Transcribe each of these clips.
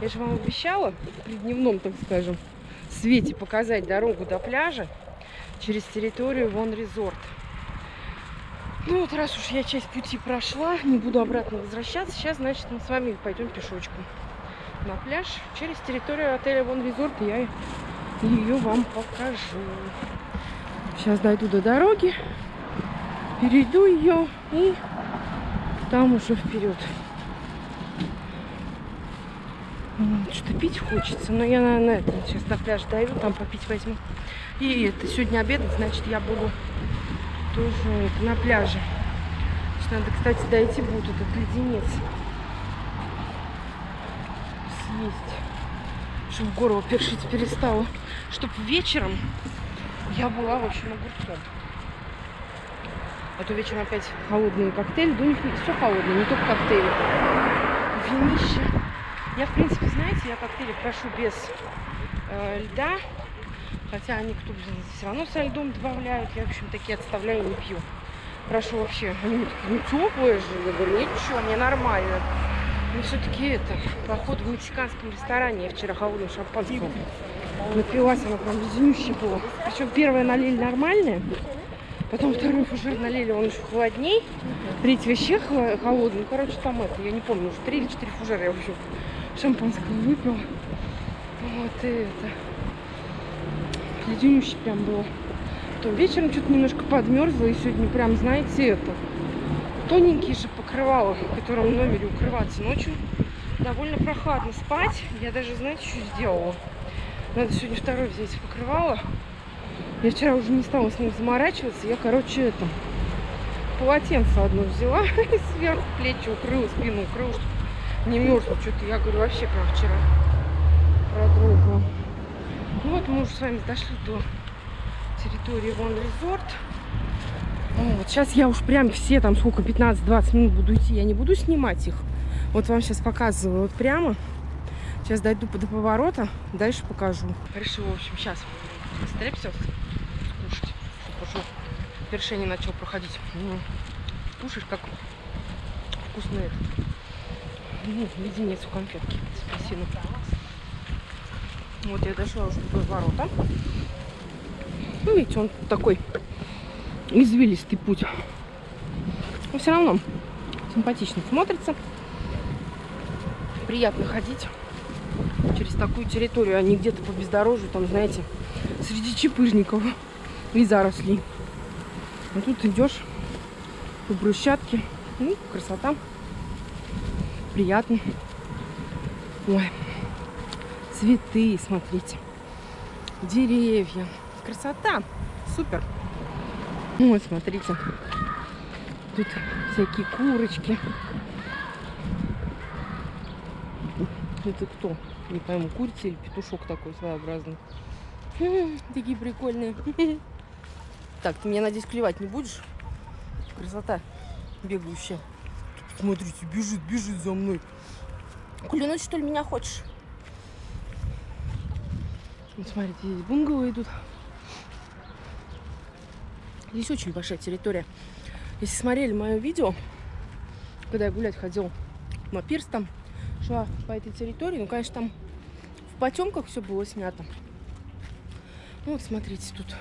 Я же вам обещала при дневном, так скажем, свете показать дорогу до пляжа через территорию Вон Резорт. Ну вот раз уж я часть пути прошла, не буду обратно возвращаться, сейчас, значит, мы с вами пойдем пешочком на пляж через территорию отеля Вон Резорт. Я ее вам покажу. Сейчас дойду до дороги, перейду ее и там уже вперед. Что-то пить хочется, но я, наверное, это, сейчас до пляжа дойду, там попить возьму. И это сегодня обедать, значит, я буду тоже это, на пляже. Надо, кстати, дойти будет этот леденец. Съесть. Чтобы горло першить перестало. Чтобы вечером я была, в общем, огурцом. А то вечером опять холодные коктейли. Да у них все холодное, не только коктейли. Винище. Я, в принципе, знаете, я коктейли прошу без э, льда. Хотя они кто все равно со льдом добавляют. Я, в общем, такие отставляю и не пью. Прошу вообще. Они такие, ну теплые же. Я говорю, ничего, мне нормально. Но все-таки это, поход в мексиканском ресторане. Я вчера холодным шампанского напилась, она прям леденющая была. Причем первое налили нормальное. Потом второй фужер налили, он еще холодней. Третий вообще холодный. Ну, короче, там это, я не помню, уже три или четыре фужера я, в шампанского выпила. Вот и это леденющий прям было. То вечером что-то немножко подмерзло, и сегодня прям, знаете, это, тоненькие же покрывала, которым в номере укрываться ночью. Довольно прохладно спать. Я даже, знаете, что сделала? Надо сегодня второй взять покрывало. Я вчера уже не стала с ним заморачиваться. Я, короче, это, полотенце одно взяла сверху плечи укрыла, спину укрыла, чтобы не мерзла. Что-то я говорю, вообще прям вчера продрогла. Ну вот мы уже с вами дошли до территории Вон Резорт. Вот, сейчас я уж прям все там сколько, 15-20 минут буду идти, я не буду снимать их. Вот вам сейчас показываю вот прямо. Сейчас дойду до поворота, дальше покажу. Решила, в общем, сейчас стрепсил скушать, чтобы уже вершение начал проходить. Ну, кушаешь, как вкусный этот. Ну, леденец у конфетки с апельсином. Вот я дошла уже до ворота. Ну, видите, он такой извилистый путь. Но все равно симпатично смотрится. Приятно ходить через такую территорию, а не где-то по бездорожью, там, знаете, среди чепыжников и зарослей. А тут идешь по брусчатке. Ну, красота. Приятно. Ой цветы, смотрите, деревья. Красота, супер. Вот, смотрите, тут всякие курочки. Это кто? Не пойму, курица или петушок такой своеобразный. Такие прикольные. Так, ты меня, надеюсь, клевать не будешь? Красота бегающая. Смотрите, бежит, бежит за мной. Клянуть, что ли, меня хочешь? Вот смотрите, здесь бунгало идут. Здесь очень большая территория. Если смотрели мое видео, когда я гулять ходил на пирс, там шла по этой территории, ну, конечно, там в потемках все было снято. Ну, вот смотрите, тут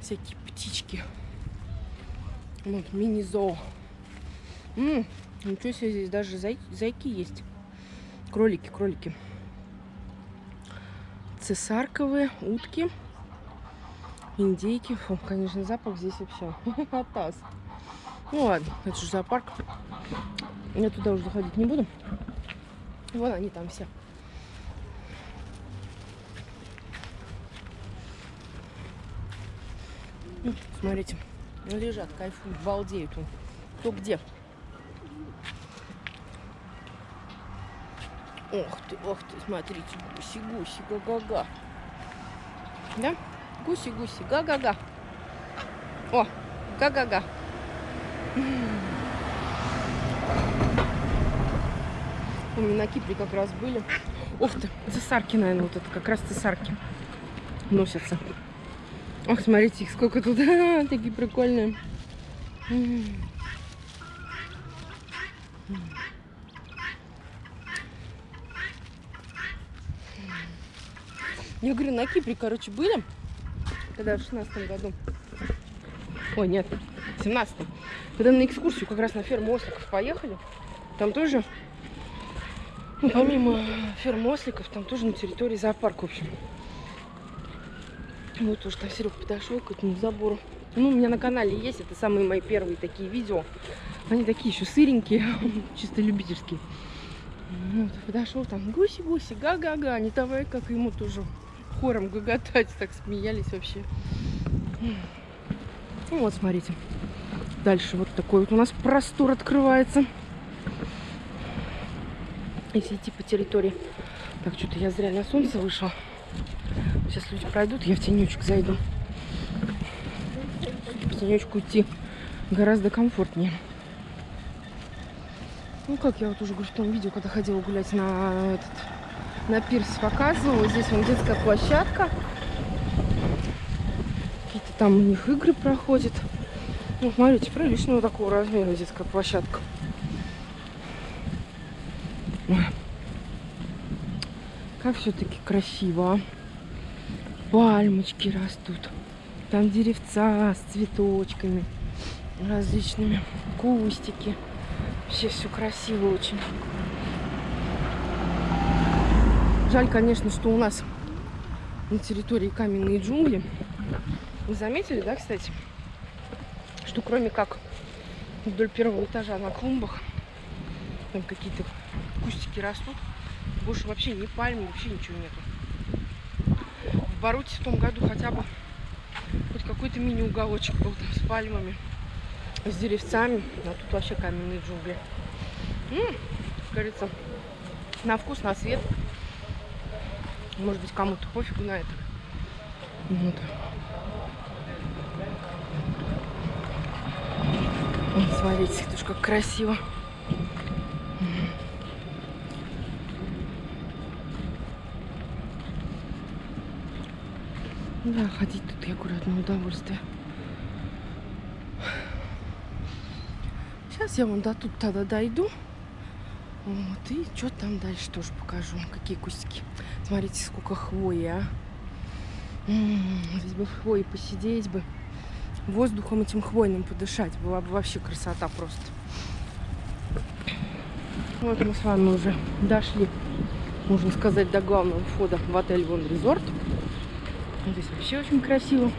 всякие птички. Вот, мини-зоо. Ничего себе, здесь даже зай зайки есть. Кролики, кролики цесарковые утки, индейки. Фу, конечно, запах здесь вообще атас. Ну ладно, это же зоопарк. Я туда уже заходить не буду. Вон они там все. Смотрите, лежат, кайфуют, балдеют. Кто где. Ох ты, ох ты, смотрите, гуси-гуси, га-га-га. Да? Гуси-гуси, га-га-га. О, га-га-га. Меня на Кипре как раз были. Ух ты, цесарки, наверное, вот это как раз цесарки носятся. Ох, смотрите, их сколько тут. Такие прикольные. Я говорю, на Кипре, короче, были, когда в шестнадцатом году. Ой, нет, в семнадцатом. Когда на экскурсию как раз на ферму осликов поехали, там тоже, ну, помимо фермы осликов, там тоже на территории зоопарк, в общем. Вот тоже там Серега подошел к этому забору. Ну, у меня на канале есть, это самые мои первые такие видео. Они такие еще сыренькие, чисто любительские. Вот, подошел там, гуси-гуси, га-га-га, не давай, как ему тоже хором гоготать, так смеялись вообще. Ну вот, смотрите. Дальше вот такой вот у нас простор открывается. Если идти по территории. Так, что-то я зря на солнце вышла. Сейчас люди пройдут, я в тенечек зайду. В тенечку идти гораздо комфортнее. Ну, как я вот уже говорю, в том видео, когда ходила гулять на этот на пирс показывала. Здесь вон детская площадка. Какие-то там у них игры проходят. Ну, смотрите, приличного такого размера детская площадка. Как все-таки красиво. А. Пальмочки растут. Там деревца с цветочками различными. Кустики. Вообще все красиво очень. Жаль, конечно, что у нас на территории каменные джунгли. Вы заметили, да, кстати, что кроме как вдоль первого этажа на клумбах там какие-то кустики растут, больше вообще ни пальмы, вообще ничего нету. В Баруте в том году хотя бы хоть какой-то мини-уголочек был там с пальмами с деревцами, а тут вообще каменные джунгли. М -м, как говорится, на вкус, на свет. Может быть, кому-то пофигу на это. Вот. Вот, смотрите, это ж как красиво. Да, ходить тут, я говорю, удовольствие. Сейчас я вон до тут тогда дойду. Вот, и что там дальше тоже покажу. Какие кустики. Смотрите, сколько хвои, а. М -м -м, здесь бы в хвое посидеть бы. Воздухом этим хвойным подышать. Была бы вообще красота просто. Вот мы с вами уже дошли, можно сказать, до главного входа в отель Вон Резорт. Здесь вообще очень красиво.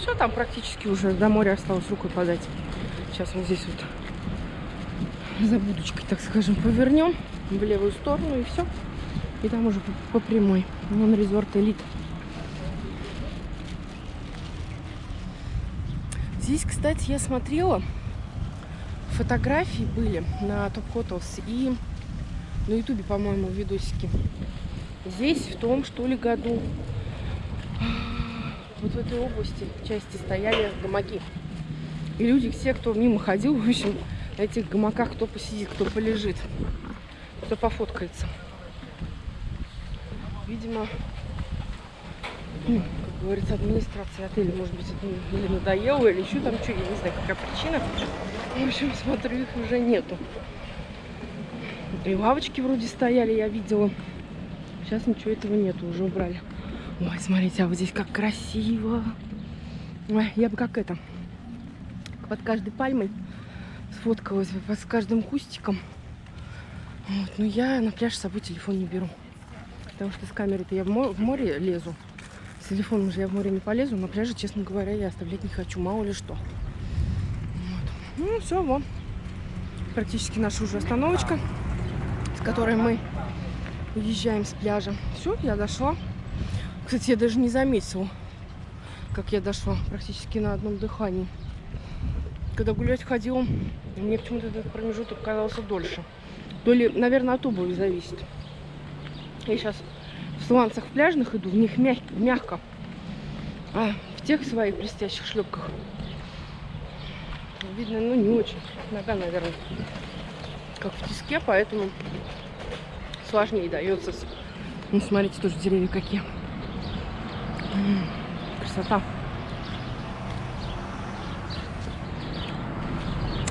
Все, там практически уже до моря осталось рукой подать. Сейчас вот здесь вот за будочкой, так скажем, повернем в левую сторону и все. И там уже по, по прямой. Вон резорт элит. Здесь, кстати, я смотрела, фотографии были на Top Hotels и на ютубе, по-моему, видосики. Здесь в том, что ли, году вот в этой области части стояли гамаки. И люди, все, кто мимо ходил, в общем, на этих гамаках кто посидит, кто полежит, кто пофоткается. Видимо, ну, как говорится, администрация отеля, может быть, это или надоело, или еще там что, я не знаю, какая причина. В общем, смотрю, их уже нету. И лавочки вроде стояли, я видела. Сейчас ничего этого нету, уже убрали. Ой, смотрите, а вот здесь как красиво. Ой, я бы как это, под каждой пальмой сфоткалась бы, под каждым кустиком. Вот, но я на пляж с собой телефон не беру. Потому что с камерой-то я в море лезу. С телефоном же я в море не полезу. На пляже, честно говоря, я оставлять не хочу. Мало ли что. Вот. Ну, все, вот. Практически наша уже остановочка, с которой мы уезжаем с пляжа. Все, я дошла. Кстати, я даже не заметила, как я дошла практически на одном дыхании. Когда гулять ходила, мне почему-то этот промежуток казался дольше. То ли, наверное, от обуви зависит. Я сейчас в сланцах пляжных иду, в них мяг мягко. А в тех своих блестящих шлепках видно, ну, не очень. Нога, наверное, как в тиске, поэтому сложнее дается. Ну, смотрите, тоже деревья какие. Красота.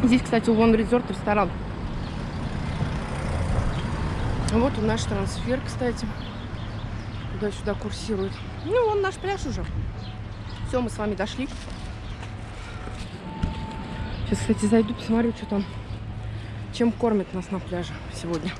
Здесь, кстати, One Resort ресторан. Вот он наш трансфер, кстати. Туда-сюда курсирует. Ну, вон наш пляж уже. Все, мы с вами дошли. Сейчас, кстати, зайду, посмотрю, что там, чем кормят нас на пляже сегодня.